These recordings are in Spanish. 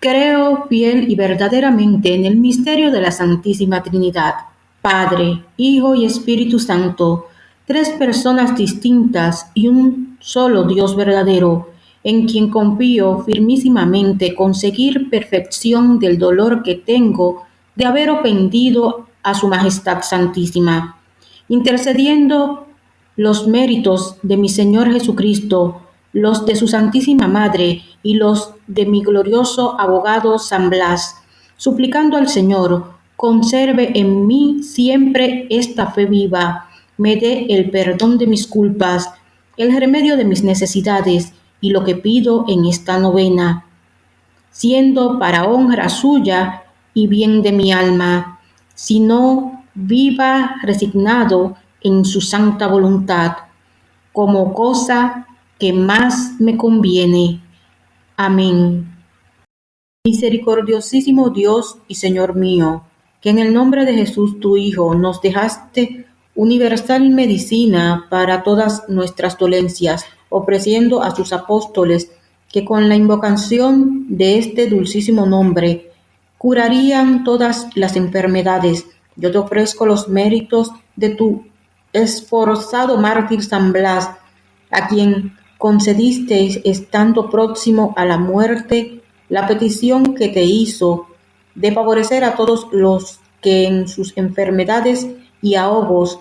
Creo fiel y verdaderamente en el misterio de la Santísima Trinidad, Padre, Hijo y Espíritu Santo, tres personas distintas y un solo Dios verdadero, en quien confío firmísimamente conseguir perfección del dolor que tengo de haber ofendido a Su Majestad Santísima, intercediendo los méritos de mi Señor Jesucristo los de su Santísima Madre y los de mi glorioso abogado San Blas, suplicando al Señor, conserve en mí siempre esta fe viva, me dé el perdón de mis culpas, el remedio de mis necesidades y lo que pido en esta novena, siendo para honra suya y bien de mi alma, sino viva resignado en su santa voluntad, como cosa que más me conviene. Amén. Misericordiosísimo Dios y Señor mío, que en el nombre de Jesús tu Hijo nos dejaste universal medicina para todas nuestras dolencias, ofreciendo a sus apóstoles que con la invocación de este dulcísimo nombre curarían todas las enfermedades. Yo te ofrezco los méritos de tu esforzado mártir San Blas, a quien concedisteis, estando próximo a la muerte, la petición que te hizo de favorecer a todos los que en sus enfermedades y ahogos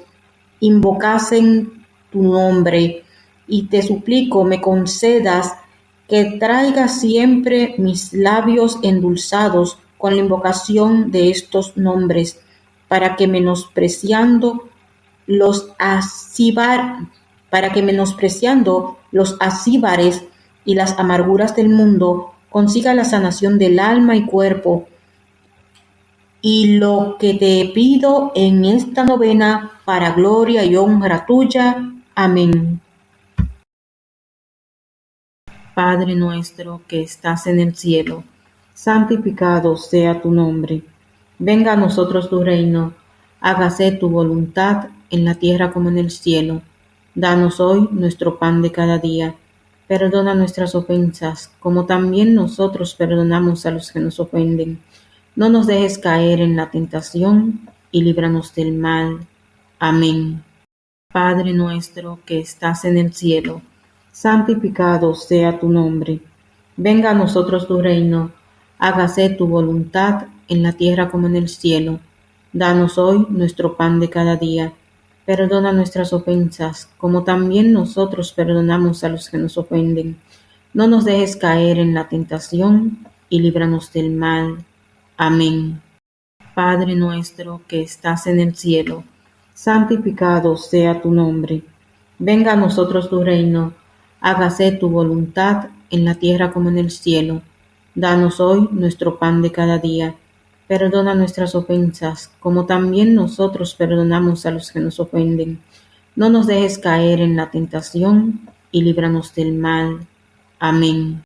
invocasen tu nombre, y te suplico me concedas que traiga siempre mis labios endulzados con la invocación de estos nombres, para que menospreciando los asibar, para que menospreciando los asíbares y las amarguras del mundo, consiga la sanación del alma y cuerpo. Y lo que te pido en esta novena, para gloria y honra tuya. Amén. Padre nuestro que estás en el cielo, santificado sea tu nombre. Venga a nosotros tu reino, hágase tu voluntad en la tierra como en el cielo. Danos hoy nuestro pan de cada día. Perdona nuestras ofensas, como también nosotros perdonamos a los que nos ofenden. No nos dejes caer en la tentación y líbranos del mal. Amén. Padre nuestro que estás en el cielo, santificado sea tu nombre. Venga a nosotros tu reino. Hágase tu voluntad en la tierra como en el cielo. Danos hoy nuestro pan de cada día Perdona nuestras ofensas, como también nosotros perdonamos a los que nos ofenden. No nos dejes caer en la tentación y líbranos del mal. Amén. Padre nuestro que estás en el cielo, santificado sea tu nombre. Venga a nosotros tu reino. Hágase tu voluntad en la tierra como en el cielo. Danos hoy nuestro pan de cada día Perdona nuestras ofensas, como también nosotros perdonamos a los que nos ofenden. No nos dejes caer en la tentación y líbranos del mal. Amén.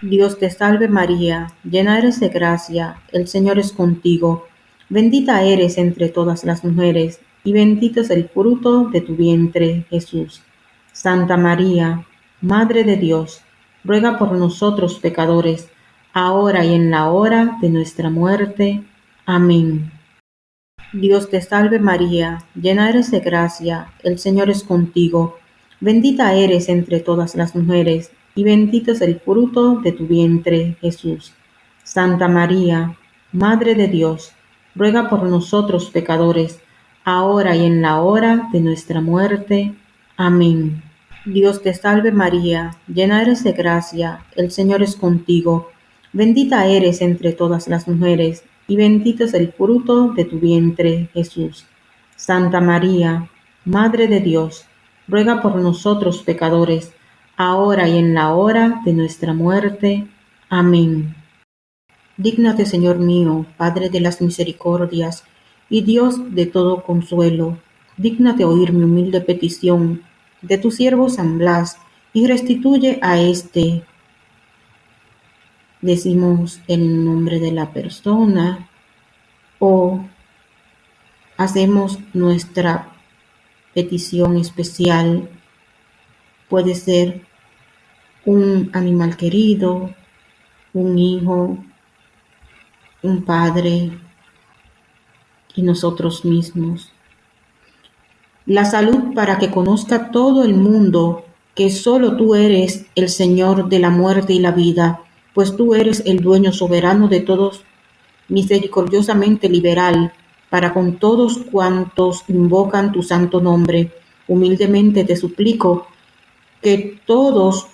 Dios te salve María, llena eres de gracia, el Señor es contigo. Bendita eres entre todas las mujeres, y bendito es el fruto de tu vientre, Jesús. Santa María, Madre de Dios, ruega por nosotros pecadores, ahora y en la hora de nuestra muerte. Amén. Dios te salve María, llena eres de gracia, el Señor es contigo, bendita eres entre todas las mujeres, y bendito es el fruto de tu vientre, Jesús. Santa María, Madre de Dios, ruega por nosotros pecadores, ahora y en la hora de nuestra muerte. Amén. Dios te salve María, llena eres de gracia, el Señor es contigo, Bendita eres entre todas las mujeres, y bendito es el fruto de tu vientre, Jesús. Santa María, Madre de Dios, ruega por nosotros pecadores, ahora y en la hora de nuestra muerte. Amén. Dígnate, Señor mío, Padre de las misericordias, y Dios de todo consuelo, dígnate oír mi humilde petición de tu siervo San Blas, y restituye a éste decimos el nombre de la persona o hacemos nuestra petición especial. Puede ser un animal querido, un hijo, un Padre y nosotros mismos. La salud para que conozca todo el mundo que solo tú eres el Señor de la muerte y la vida, pues tú eres el dueño soberano de todos, misericordiosamente liberal, para con todos cuantos invocan tu santo nombre. Humildemente te suplico que todos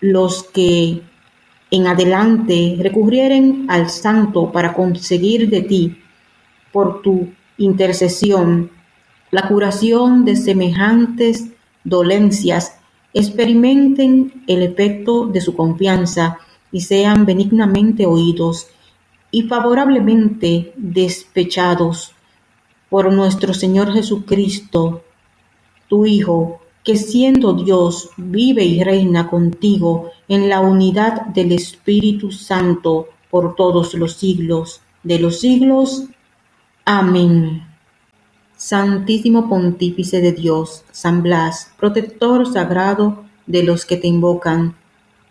los que en adelante recurrieren al santo para conseguir de ti, por tu intercesión, la curación de semejantes dolencias, experimenten el efecto de su confianza y sean benignamente oídos y favorablemente despechados por nuestro Señor Jesucristo, tu Hijo, que siendo Dios vive y reina contigo en la unidad del Espíritu Santo por todos los siglos de los siglos. Amén. Santísimo Pontífice de Dios, San Blas, protector sagrado de los que te invocan,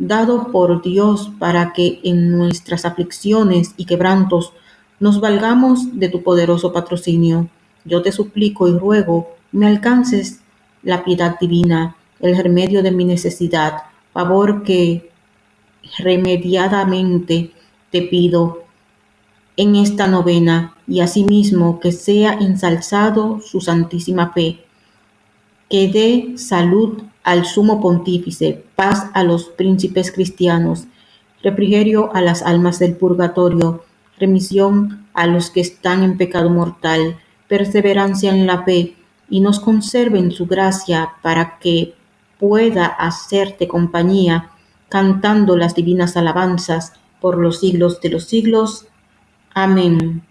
dado por Dios para que en nuestras aflicciones y quebrantos nos valgamos de tu poderoso patrocinio. Yo te suplico y ruego me alcances la piedad divina, el remedio de mi necesidad, favor que remediadamente te pido en esta novena y asimismo que sea ensalzado su santísima fe, que dé salud al sumo pontífice, paz a los príncipes cristianos, refrigerio a las almas del purgatorio, remisión a los que están en pecado mortal, perseverancia en la fe, y nos conserve su gracia para que pueda hacerte compañía, cantando las divinas alabanzas por los siglos de los siglos. Amén.